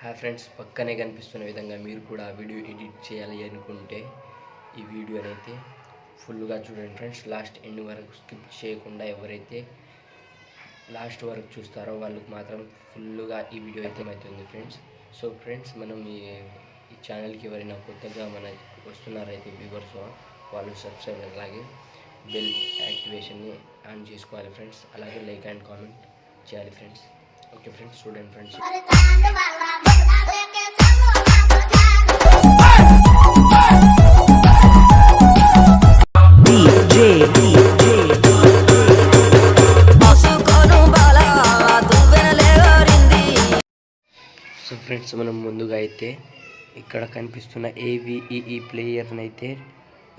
Hi friends పక్కనే కనిపిస్తున్న విధంగా మీరు కూడా వీడియో ఎడిట్ చేయాలి అనుకుంటే ఈ వీడియోని అయితే ఫుల్గా చూడండి ఫ్రెండ్స్. లాస్ట్ ఎండ్ వరకు స్కిప్ చేయకుండా ఎవరైతే లాస్ట్ వరకు చూస్తారో వాళ్ళకి మాత్రం ఫుల్గా ఈ వీడియో అయితే అవుతుంది ఫ్రెండ్స్. సో ఫ్రెండ్స్ మనం ఈ ఈ ఛానల్కి ఎవరైనా కొత్తగా మన వస్తున్నారైతే వ్యూవర్స్ వాళ్ళు సబ్స్క్రైబ్ అలాగే బెల్ యాక్టివేషన్ని ఆన్ చేసుకోవాలి ఫ్రెండ్స్. అలాగే లైక్ అండ్ కామెంట్ చేయాలి ఫ్రెండ్స్. ఓకే ఫ్రెండ్స్ చూడండి ఫ్రెండ్స్. ఫ్రెండ్స్ మనం ముందుగా అయితే ఇక్కడ కనిపిస్తున్న ఏవిఈఈ ప్లేయర్ని అయితే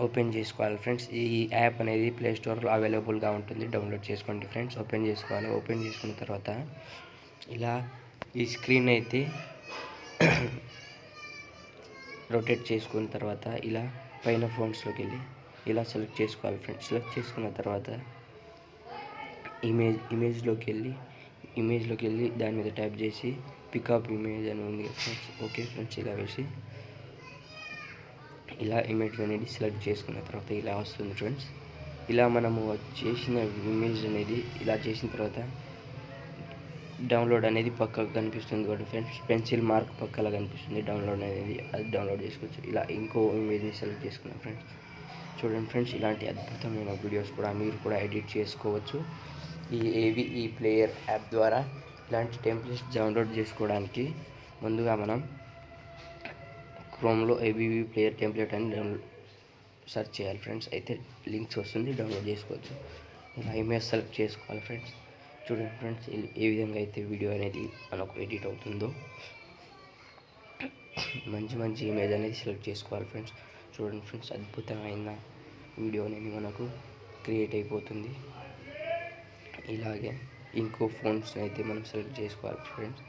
ఓపెన్ చేసుకోవాలి ఫ్రెండ్స్. ఈ యాప్ అనేది ప్లే స్టోర్లో అవైలబుల్గా ఉంటుంది. డౌన్లోడ్ చేసుకోండి ఫ్రెండ్స్. ఓపెన్ చేసుకోవాలి. ఓపెన్ చేసుకున్న తర్వాత ఇలా ఈ స్క్రీన్ అయితే రొటేట్ చేసుకున్న తర్వాత ఇలా పైన ఫోన్స్లోకి వెళ్ళి ఇలా సెలెక్ట్ చేసుకోవాలి ఫ్రెండ్స్. సెలెక్ట్ చేసుకున్న తర్వాత ఇమేజ్ ఇమేజ్లోకి వెళ్ళి ఇమేజ్లోకి వెళ్ళి దాని మీద ట్యాప్ చేసి పికప్ ఇమేజ్ అని ఉంది ఫ్రెండ్స్ ఓకే ఫ్రెండ్స్ ఇలా వేసి ఇలా ఇమేజ్ అనేది సెలెక్ట్ చేసుకున్న తర్వాత ఇలా వస్తుంది ఫ్రెండ్స్ ఇలా మనము చేసిన ఇమేజ్ అనేది ఇలా చేసిన తర్వాత డౌన్లోడ్ అనేది పక్కకు కనిపిస్తుంది కాబట్టి ఫ్రెండ్స్ పెన్సిల్ మార్క్ పక్కలా కనిపిస్తుంది డౌన్లోడ్ అనేది అది డౌన్లోడ్ చేసుకోవచ్చు. ఇలా ఇంకో ఇమేజ్ని సెలెక్ట్ చేసుకున్నాం ఫ్రెండ్స్ చూడండి ఫ్రెండ్స్ ఇలాంటి అద్భుతమైన వీడియోస్ కూడా మీరు కూడా ఎడిట్ చేసుకోవచ్చు. ఈ ఏవిఈ ప్లేయర్ యాప్ ద్వారా ఇలాంటి టెంప్లెట్స్ డౌన్లోడ్ చేసుకోవడానికి ముందుగా మనం క్రోమ్లో ఏబీవీ ప్లేయర్ టెంప్లెట్ అని డౌన్లోడ్ సెర్చ్ చేయాలి ఫ్రెండ్స్ అయితే లింక్స్ వస్తుంది డౌన్లోడ్ చేసుకోవచ్చు. ఇలా ఇమేజ్ సెలెక్ట్ చేసుకోవాలి ఫ్రెండ్స్ చూడండి ఫ్రెండ్స్ ఏ విధంగా అయితే వీడియో అనేది మనకు ఎడిట్ అవుతుందో. మంచి మంచి ఇమేజ్ అనేది సెలెక్ట్ చేసుకోవాలి ఫ్రెండ్స్ చూడండి ఫ్రెండ్స్ అద్భుతమైన వీడియో అనేది మనకు క్రియేట్ అయిపోతుంది. ఇలాగే ఇంకో ఫోన్స్ అయితే మనం సెలెక్ట్ చేసుకోవాలి ఫ్రెండ్స్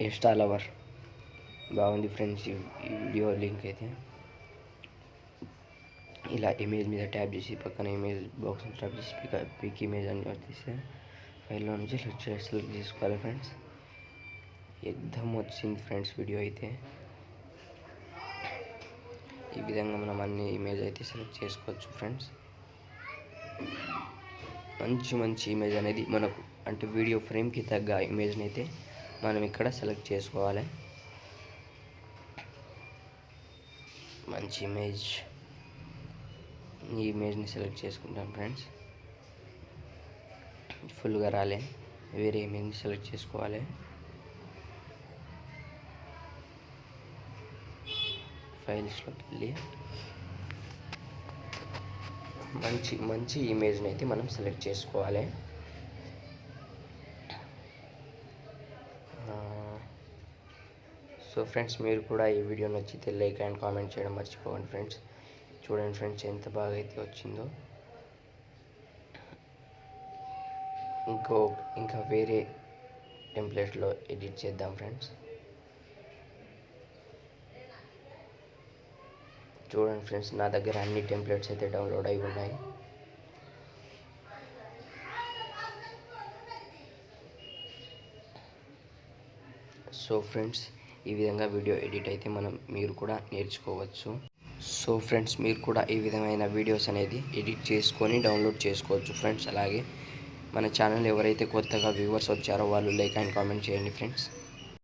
ఎస్టా లవర్ బాగుంది ఫ్రెండ్స్ ఈ ఈ వీడియో లింక్ అయితే. ఇలా ఇమేజ్ మీద ట్యాప్ చేసి పక్కన ఇమేజ్ బాక్స్ ట్యాప్ చేసి పిక్ పిక్ ఇమేజ్ అని తీస్తే ఫైల్లో నుంచి సెలెక్ట్ చేసి సెలెక్ట్ చేసుకోవాలి ఫ్రెండ్స్ ఎగ్దమ్ వచ్చింది ఫ్రెండ్స్ వీడియో అయితే ఈ విధంగా మనం అన్ని ఇమేజ్ అయితే సెలెక్ట్ చేసుకోవచ్చు ఫ్రెండ్స్ మంచి మంచి ఇమేజ్ అనేది మనకు అంటే వీడియో ఫ్రేమ్కి తగ్గ ఇమేజ్ని అయితే మనం ఇక్కడ సెలెక్ట్ చేసుకోవాలి మంచి ఇమేజ్ ఈ ఇమేజ్ని సెలెక్ట్ చేసుకుంటాం ఫ్రెండ్స్. ఫుల్గా రాలే. వేరే ఇమేజ్ని సెలెక్ట్ చేసుకోవాలి. ఫైల్స్లోకి వెళ్ళి మంచి మంచి ఇమేజ్ని అయితే మనం సెలెక్ట్ చేసుకోవాలి. సో ఫ్రెండ్స్ మీరు కూడా ఈ వీడియో నచ్చితే లైక్ అండ్ కామెంట్ చేయడం మర్చిపోకండి ఫ్రెండ్స్. చూడండి ఫ్రెండ్స్ ఎంత బాగా అయితే వచ్చిందో. ఇంకో ఇంకా వేరే టెంప్లెట్లో ఎడిట్ చేద్దాం ఫ్రెండ్స్. చూడండి ఫ్రెండ్స్ నా దగ్గర అన్ని టెంప్లెట్స్ అయితే డౌన్లోడ్ అయి ఉన్నాయి. సో ఫ్రెండ్స్ ఈ విధంగా వీడియో ఎడిట్ అయితే మనం మీరు కూడా నేర్చుకోవచ్చు. సో ఫ్రెండ్స్ మీరు కూడా ఈ విధమైన వీడియోస్ అనేది ఎడిట్ చేసుకొని డౌన్లోడ్ చేసుకోవచ్చు ఫ్రెండ్స్. అలాగే మన ఛానల్ ఎవరైతే కొత్తగా వ్యూవర్స్ వచ్చారో వాళ్ళు లైక్ అండ్ కామెంట్ చేయండి ఫ్రెండ్స్.